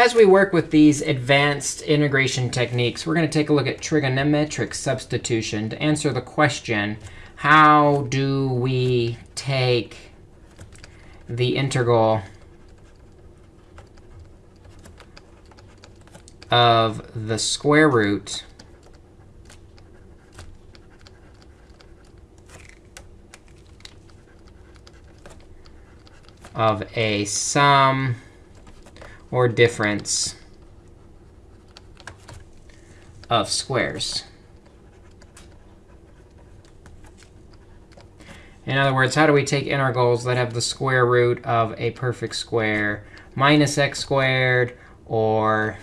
as we work with these advanced integration techniques, we're going to take a look at trigonometric substitution to answer the question, how do we take the integral of the square root of a sum or difference of squares. In other words, how do we take integrals that have the square root of a perfect square minus x squared or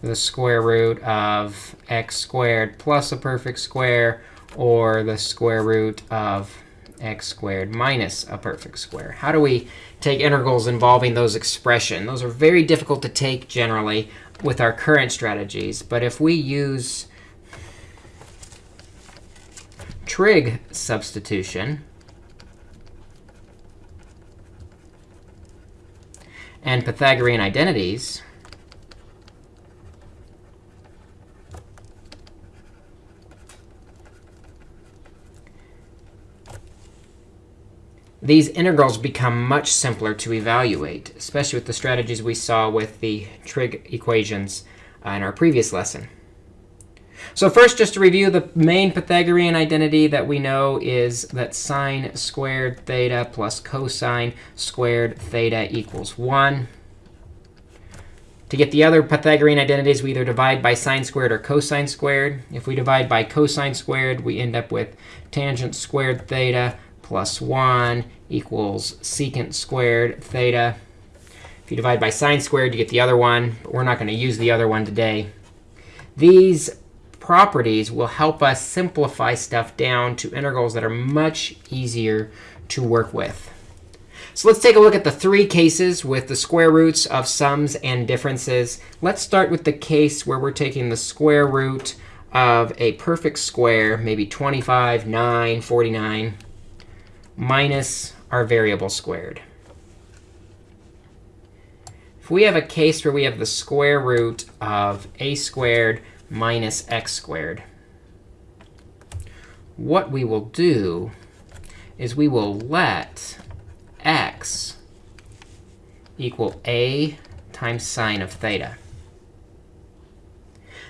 the square root of x squared plus a perfect square or the square root of x squared minus a perfect square. How do we take integrals involving those expressions? Those are very difficult to take generally with our current strategies. But if we use trig substitution, and Pythagorean identities, these integrals become much simpler to evaluate, especially with the strategies we saw with the trig equations uh, in our previous lesson. So first, just to review, the main Pythagorean identity that we know is that sine squared theta plus cosine squared theta equals 1. To get the other Pythagorean identities, we either divide by sine squared or cosine squared. If we divide by cosine squared, we end up with tangent squared theta plus 1 equals secant squared theta. If you divide by sine squared, you get the other one. But we're not going to use the other one today. These properties will help us simplify stuff down to integrals that are much easier to work with. So let's take a look at the three cases with the square roots of sums and differences. Let's start with the case where we're taking the square root of a perfect square, maybe 25, 9, 49, minus our variable squared. If we have a case where we have the square root of a squared minus x squared, what we will do is we will let x equal a times sine of theta.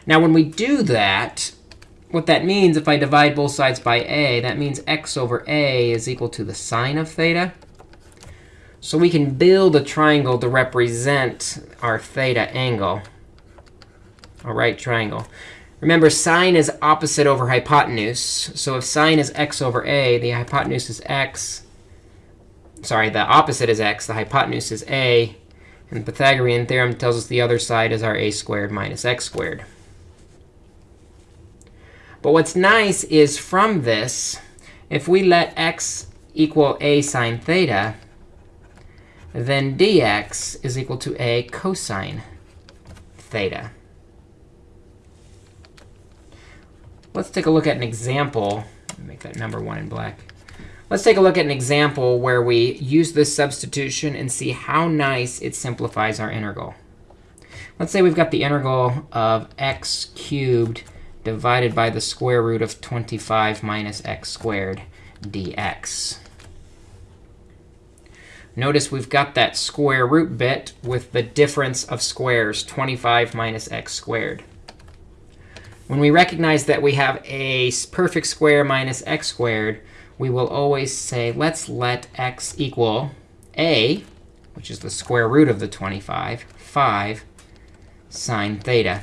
Now, when we do that, what that means, if I divide both sides by a, that means x over a is equal to the sine of theta. So we can build a triangle to represent our theta angle, a right triangle. Remember, sine is opposite over hypotenuse. So if sine is x over a, the hypotenuse is x. Sorry, the opposite is x. The hypotenuse is a. And the Pythagorean theorem tells us the other side is our a squared minus x squared. But what's nice is from this, if we let x equal a sine theta, then dx is equal to a cosine theta. Let's take a look at an example. Make that number 1 in black. Let's take a look at an example where we use this substitution and see how nice it simplifies our integral. Let's say we've got the integral of x cubed divided by the square root of 25 minus x squared dx. Notice we've got that square root bit with the difference of squares, 25 minus x squared. When we recognize that we have a perfect square minus x squared, we will always say, let's let x equal a, which is the square root of the 25, 5 sine theta.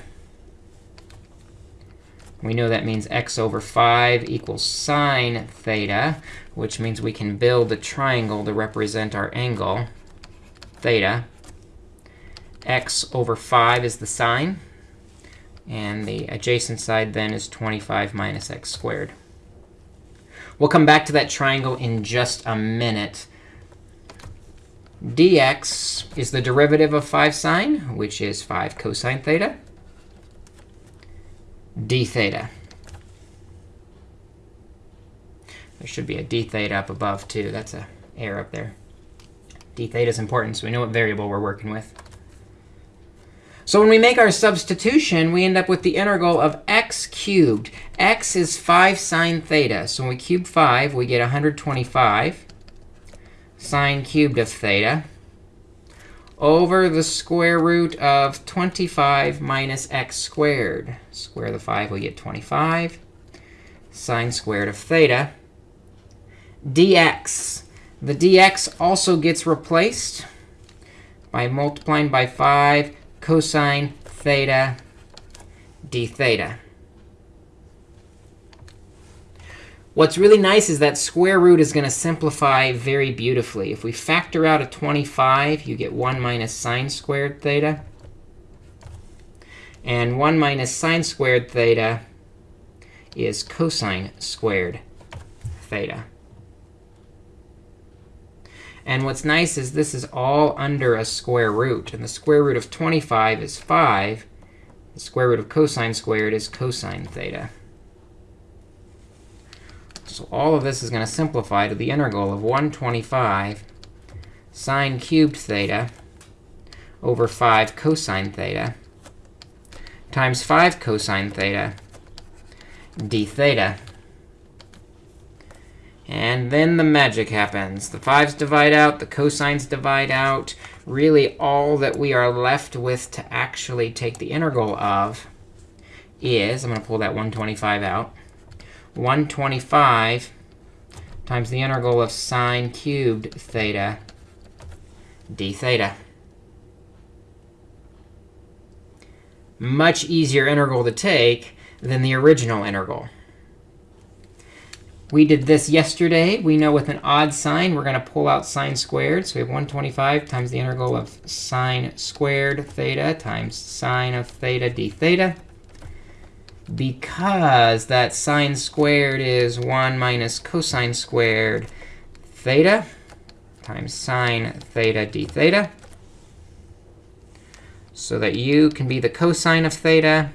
We know that means x over 5 equals sine theta, which means we can build a triangle to represent our angle, theta. x over 5 is the sine. And the adjacent side then is 25 minus x squared. We'll come back to that triangle in just a minute. dx is the derivative of 5 sine, which is 5 cosine theta d theta. There should be a d theta up above, too. That's a error up there. d theta is important, so we know what variable we're working with. So when we make our substitution, we end up with the integral of x cubed. x is 5 sine theta. So when we cube 5, we get 125 sine cubed of theta over the square root of 25 minus x squared. Square the 5, we get 25 sine squared of theta dx. The dx also gets replaced by multiplying by 5 cosine theta d theta. What's really nice is that square root is going to simplify very beautifully. If we factor out a 25, you get 1 minus sine squared theta. And 1 minus sine squared theta is cosine squared theta. And what's nice is this is all under a square root. And the square root of 25 is 5. The square root of cosine squared is cosine theta. So all of this is going to simplify to the integral of 125 sine cubed theta over 5 cosine theta times 5 cosine theta d theta. And then the magic happens. The 5's divide out. The cosines divide out. Really, all that we are left with to actually take the integral of is, I'm going to pull that 125 out, 125 times the integral of sine cubed theta d theta. Much easier integral to take than the original integral. We did this yesterday. We know with an odd sine, we're going to pull out sine squared. So we have 125 times the integral of sine squared theta times sine of theta d theta. Because that sine squared is 1 minus cosine squared theta times sine theta d theta. So that u can be the cosine of theta.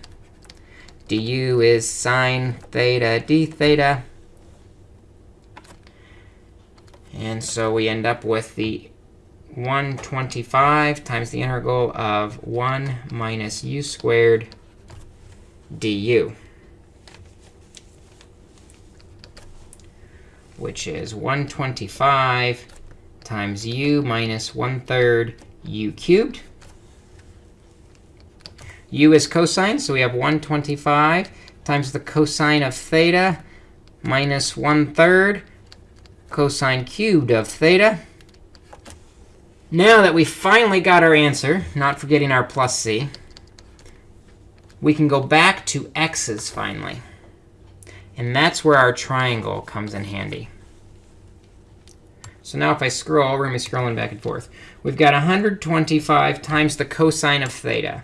du is sine theta d theta. And so we end up with the 125 times the integral of 1 minus u squared du, which is 125 times u minus 1 third u cubed. u is cosine, so we have 125 times the cosine of theta minus 1 third cosine cubed of theta. Now that we finally got our answer, not forgetting our plus c, we can go back to x's finally. And that's where our triangle comes in handy. So now if I scroll, we're going to be scrolling back and forth. We've got 125 times the cosine of theta.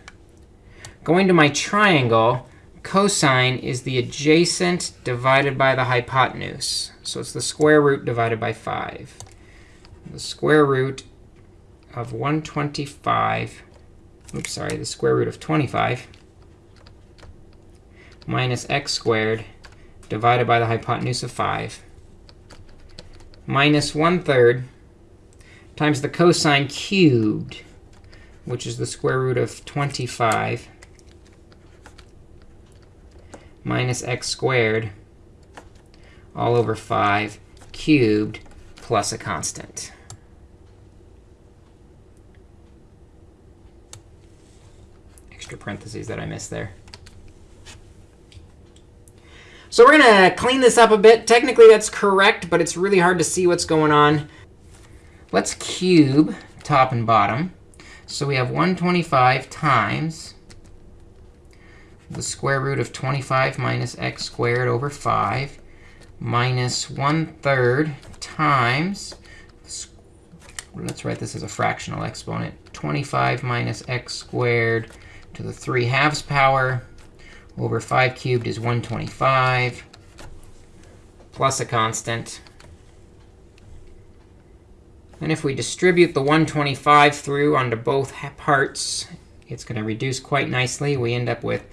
Going to my triangle, cosine is the adjacent divided by the hypotenuse. So it's the square root divided by 5. The square root of 125, oops, sorry, the square root of 25 minus x squared divided by the hypotenuse of 5 minus 1 third times the cosine cubed, which is the square root of 25 minus x squared all over 5 cubed plus a constant. Extra parentheses that I missed there. So we're going to clean this up a bit. Technically, that's correct, but it's really hard to see what's going on. Let's cube top and bottom. So we have 125 times the square root of 25 minus x squared over 5 minus 1 third times, let's write this as a fractional exponent, 25 minus x squared to the 3 halves power over 5 cubed is 125 plus a constant. And if we distribute the 125 through onto both parts, it's going to reduce quite nicely. We end up with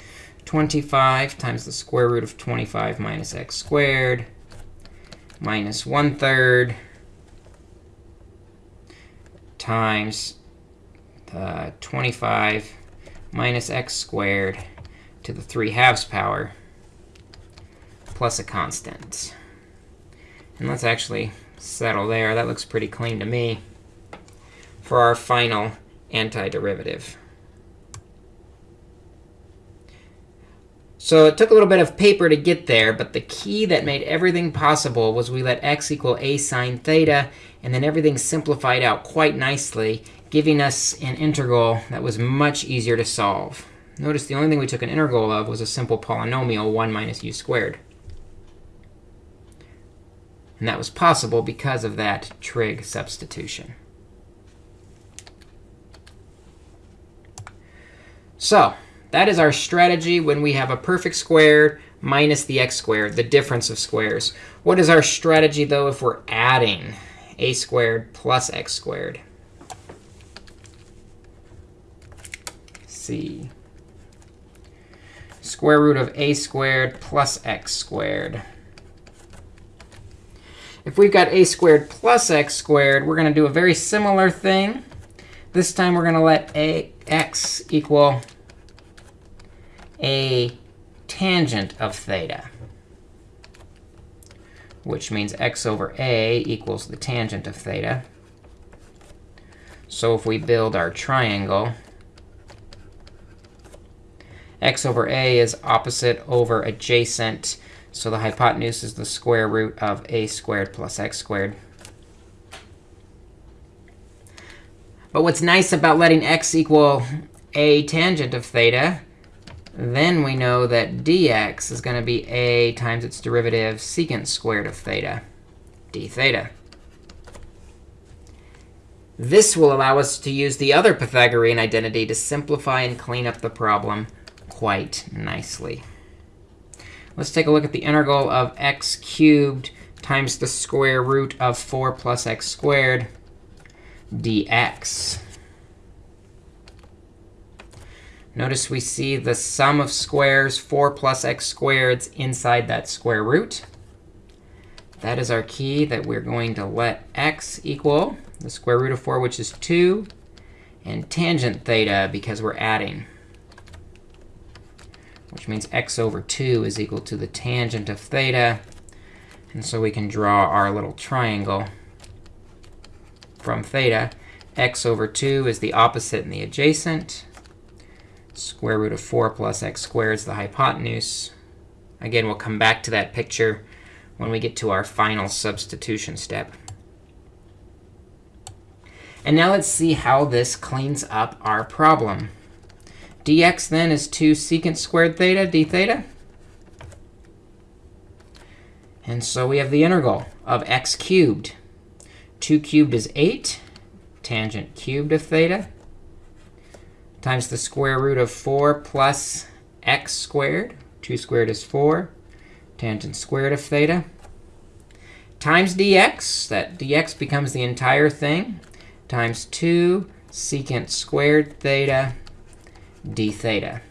25 times the square root of 25 minus x squared minus 1 third times uh, 25 minus x squared to the 3 halves power plus a constant. And let's actually settle there. That looks pretty clean to me for our final antiderivative. So it took a little bit of paper to get there, but the key that made everything possible was we let x equal a sine theta, and then everything simplified out quite nicely, giving us an integral that was much easier to solve. Notice the only thing we took an integral of was a simple polynomial, 1 minus u squared. And that was possible because of that trig substitution. So that is our strategy when we have a perfect square minus the x squared, the difference of squares. What is our strategy, though, if we're adding a squared plus x squared? see. Square root of a squared plus x squared. If we've got a squared plus x squared, we're going to do a very similar thing. This time, we're going to let a x equal a tangent of theta, which means x over a equals the tangent of theta. So if we build our triangle, x over a is opposite over adjacent. So the hypotenuse is the square root of a squared plus x squared. But what's nice about letting x equal a tangent of theta then we know that dx is going to be a times its derivative secant squared of theta, d theta. This will allow us to use the other Pythagorean identity to simplify and clean up the problem quite nicely. Let's take a look at the integral of x cubed times the square root of 4 plus x squared dx. Notice we see the sum of squares, 4 plus x squareds, inside that square root. That is our key that we're going to let x equal the square root of 4, which is 2, and tangent theta, because we're adding, which means x over 2 is equal to the tangent of theta. And so we can draw our little triangle from theta. x over 2 is the opposite and the adjacent. Square root of 4 plus x squared is the hypotenuse. Again, we'll come back to that picture when we get to our final substitution step. And now let's see how this cleans up our problem. Dx then is 2 secant squared theta d theta. And so we have the integral of x cubed. 2 cubed is 8, tangent cubed of theta times the square root of 4 plus x squared. 2 squared is 4. Tangent squared of theta. Times dx. That dx becomes the entire thing. Times 2 secant squared theta d theta.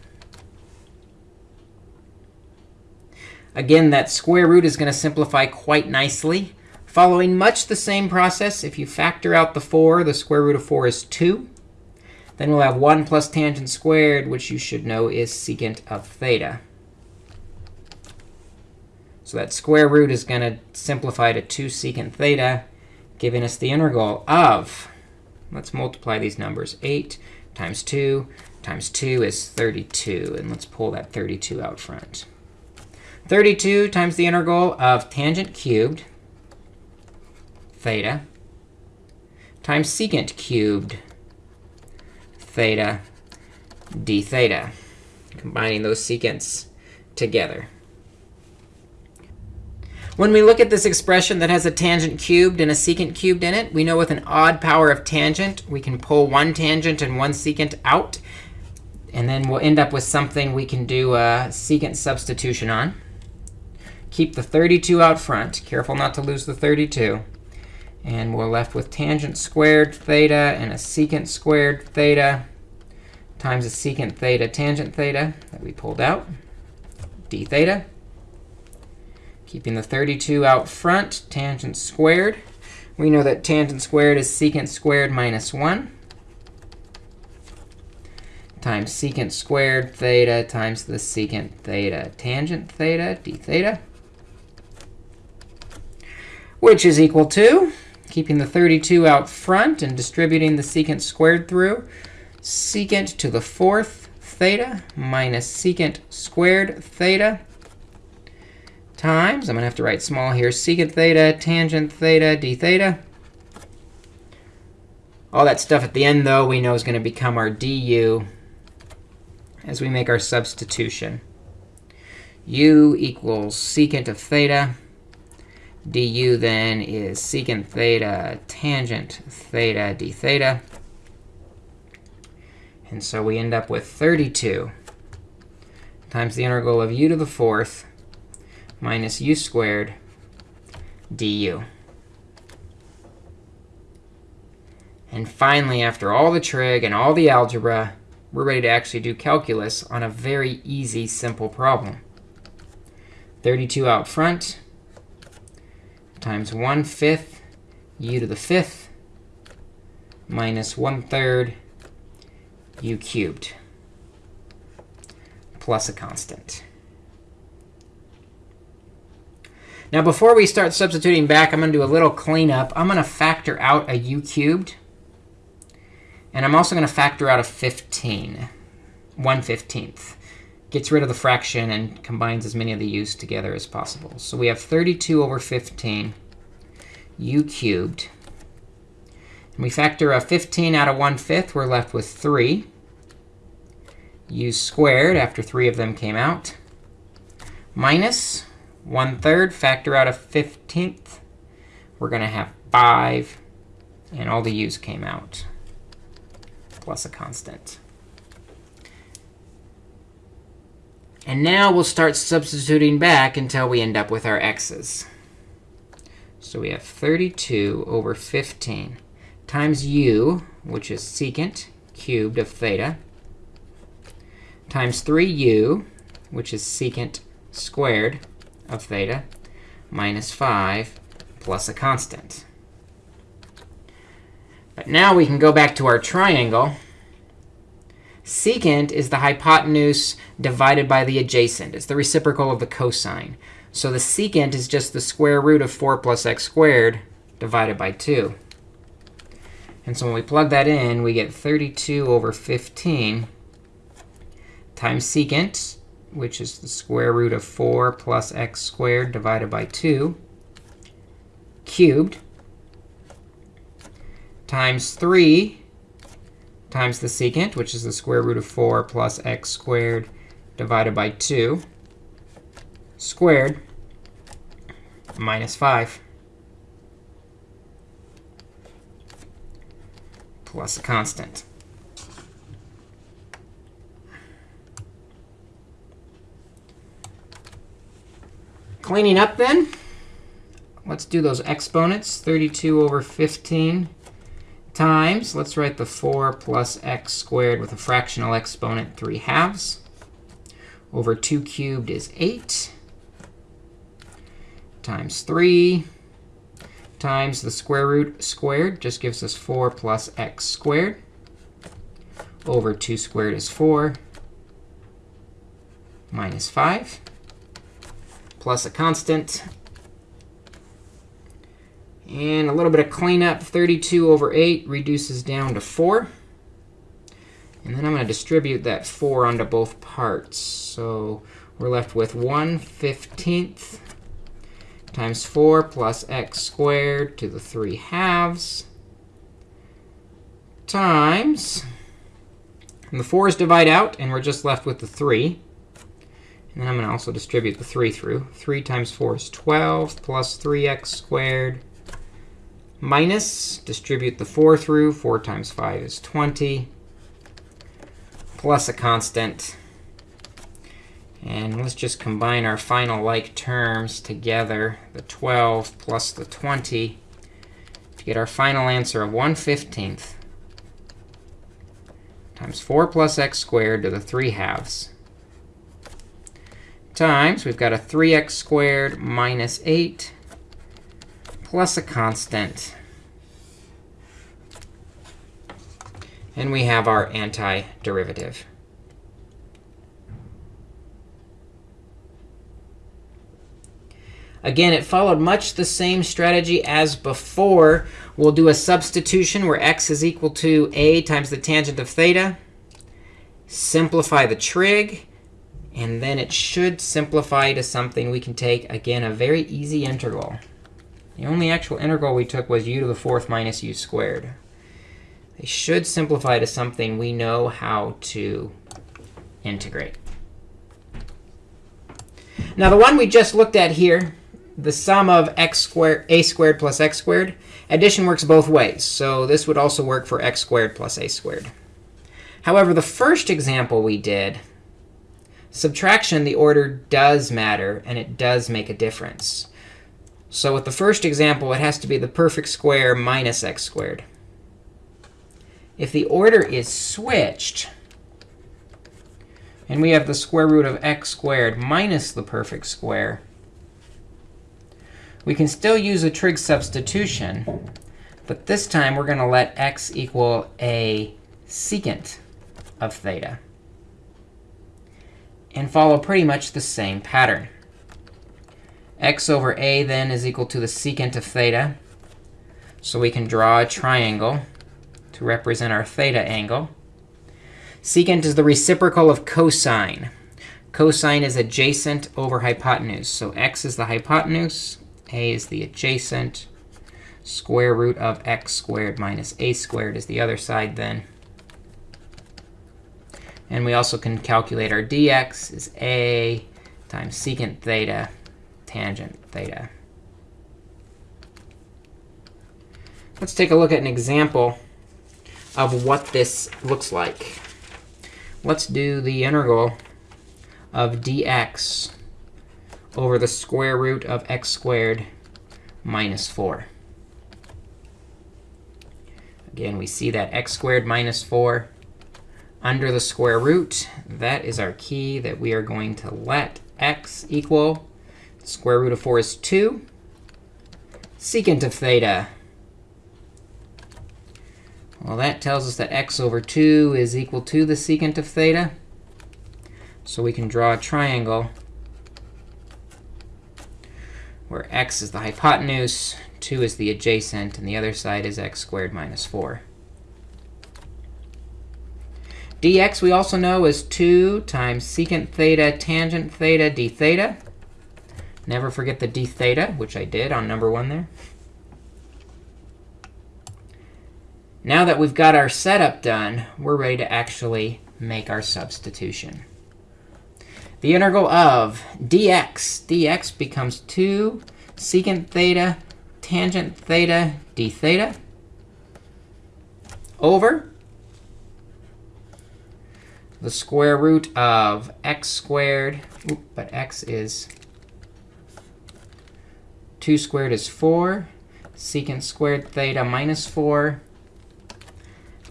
Again, that square root is going to simplify quite nicely. Following much the same process, if you factor out the 4, the square root of 4 is 2. Then we'll have 1 plus tangent squared, which you should know is secant of theta. So that square root is going to simplify to 2 secant theta, giving us the integral of, let's multiply these numbers, 8 times 2 times 2 is 32. And let's pull that 32 out front. 32 times the integral of tangent cubed theta times secant cubed theta d theta, combining those secants together. When we look at this expression that has a tangent cubed and a secant cubed in it, we know with an odd power of tangent, we can pull one tangent and one secant out. And then we'll end up with something we can do a secant substitution on. Keep the 32 out front. Careful not to lose the 32. And we're left with tangent squared theta and a secant squared theta times a secant theta tangent theta that we pulled out, d theta. Keeping the 32 out front, tangent squared. We know that tangent squared is secant squared minus 1 times secant squared theta times the secant theta tangent theta d theta, which is equal to, keeping the 32 out front and distributing the secant squared through, secant to the fourth theta minus secant squared theta times, I'm going to have to write small here, secant theta tangent theta d theta. All that stuff at the end, though, we know is going to become our du as we make our substitution. u equals secant of theta. du then is secant theta tangent theta d theta. And so we end up with 32 times the integral of u to the fourth minus u squared du. And finally, after all the trig and all the algebra, we're ready to actually do calculus on a very easy, simple problem. 32 out front times 1 fifth u to the fifth minus 1 third u cubed plus a constant. Now, before we start substituting back, I'm going to do a little cleanup. I'm going to factor out a u cubed. And I'm also going to factor out a 15, 1 15th. Gets rid of the fraction and combines as many of the u's together as possible. So we have 32 over 15 u cubed. And we factor a 15 out of 1 fifth. We're left with 3 u squared after 3 of them came out, minus 1 third, factor out a 15th. We're going to have 5. And all the u's came out plus a constant. And now we'll start substituting back until we end up with our x's. So we have 32 over 15 times u, which is secant cubed of theta, times 3u, which is secant squared of theta, minus 5 plus a constant. But now we can go back to our triangle. Secant is the hypotenuse divided by the adjacent. It's the reciprocal of the cosine. So the secant is just the square root of 4 plus x squared divided by 2. And so when we plug that in, we get 32 over 15 times secant, which is the square root of 4 plus x squared divided by 2, cubed times 3 times the secant, which is the square root of 4 plus x squared divided by 2 squared minus 5 plus a constant. Cleaning up then, let's do those exponents. 32 over 15 times, let's write the 4 plus x squared with a fractional exponent 3 halves. Over 2 cubed is 8 times 3 times the square root squared just gives us 4 plus x squared. Over 2 squared is 4 minus 5 plus a constant and a little bit of cleanup. 32 over 8 reduces down to 4. And then I'm going to distribute that 4 onto both parts. So we're left with 1 15th times 4 plus x squared to the 3 halves times, and the 4's divide out, and we're just left with the 3. And then I'm going to also distribute the 3 through. 3 times 4 is 12 plus 3x squared minus, distribute the 4 through. 4 times 5 is 20, plus a constant. And let's just combine our final like terms together, the 12 plus the 20, to get our final answer of 1 15th times 4 plus x squared to the 3 halves times, we've got a 3x squared minus 8 plus a constant. And we have our antiderivative. Again, it followed much the same strategy as before. We'll do a substitution where x is equal to a times the tangent of theta. Simplify the trig. And then it should simplify to something we can take, again, a very easy integral. The only actual integral we took was u to the fourth minus u squared. They should simplify to something we know how to integrate. Now, the one we just looked at here, the sum of x squared, a squared plus x squared, addition works both ways. So this would also work for x squared plus a squared. However, the first example we did, subtraction, the order does matter, and it does make a difference. So with the first example, it has to be the perfect square minus x squared. If the order is switched, and we have the square root of x squared minus the perfect square, we can still use a trig substitution. But this time, we're going to let x equal a secant of theta and follow pretty much the same pattern x over a then is equal to the secant of theta. So we can draw a triangle to represent our theta angle. Secant is the reciprocal of cosine. Cosine is adjacent over hypotenuse. So x is the hypotenuse. a is the adjacent. Square root of x squared minus a squared is the other side then. And we also can calculate our dx is a times secant theta tangent theta. Let's take a look at an example of what this looks like. Let's do the integral of dx over the square root of x squared minus 4. Again, we see that x squared minus 4 under the square root. That is our key that we are going to let x equal Square root of 4 is 2. Secant of theta. Well, that tells us that x over 2 is equal to the secant of theta. So we can draw a triangle where x is the hypotenuse, 2 is the adjacent, and the other side is x squared minus 4. dx we also know is 2 times secant theta tangent theta d theta. Never forget the d theta, which I did on number one there. Now that we've got our setup done, we're ready to actually make our substitution. The integral of dx, dx becomes 2 secant theta tangent theta d theta over the square root of x squared, but x is 2 squared is 4. Secant squared theta minus 4.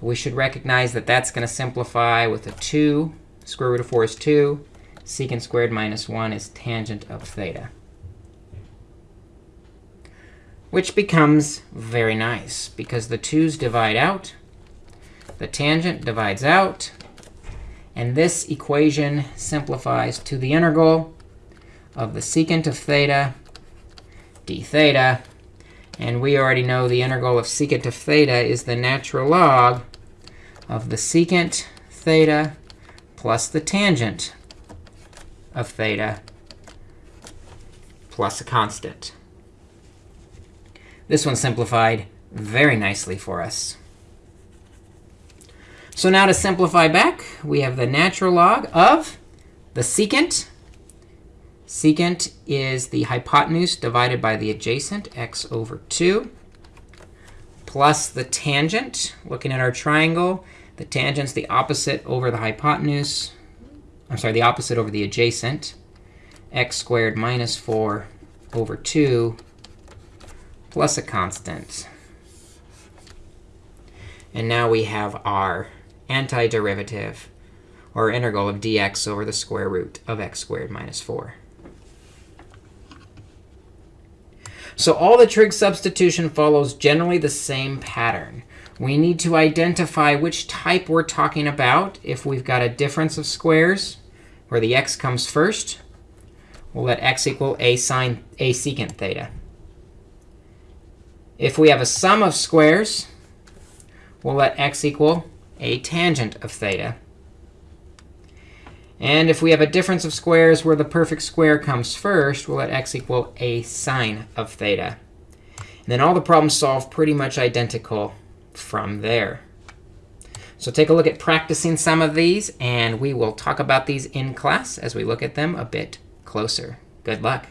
We should recognize that that's going to simplify with a 2. Square root of 4 is 2. Secant squared minus 1 is tangent of theta. Which becomes very nice, because the 2's divide out. The tangent divides out. And this equation simplifies to the integral of the secant of theta d theta. And we already know the integral of secant of theta is the natural log of the secant theta plus the tangent of theta plus a constant. This one simplified very nicely for us. So now to simplify back, we have the natural log of the secant Secant is the hypotenuse divided by the adjacent, x over 2, plus the tangent. Looking at our triangle, the tangent's the opposite over the hypotenuse. I'm sorry, the opposite over the adjacent, x squared minus 4 over 2 plus a constant. And now we have our antiderivative, or integral of dx over the square root of x squared minus 4. So all the trig substitution follows generally the same pattern. We need to identify which type we're talking about if we've got a difference of squares where the x comes first, we'll let x equal a sine a secant theta. If we have a sum of squares, we'll let x equal a tangent of theta. And if we have a difference of squares where the perfect square comes first, we'll let x equal a sine of theta. And then all the problems solve pretty much identical from there. So take a look at practicing some of these, and we will talk about these in class as we look at them a bit closer. Good luck.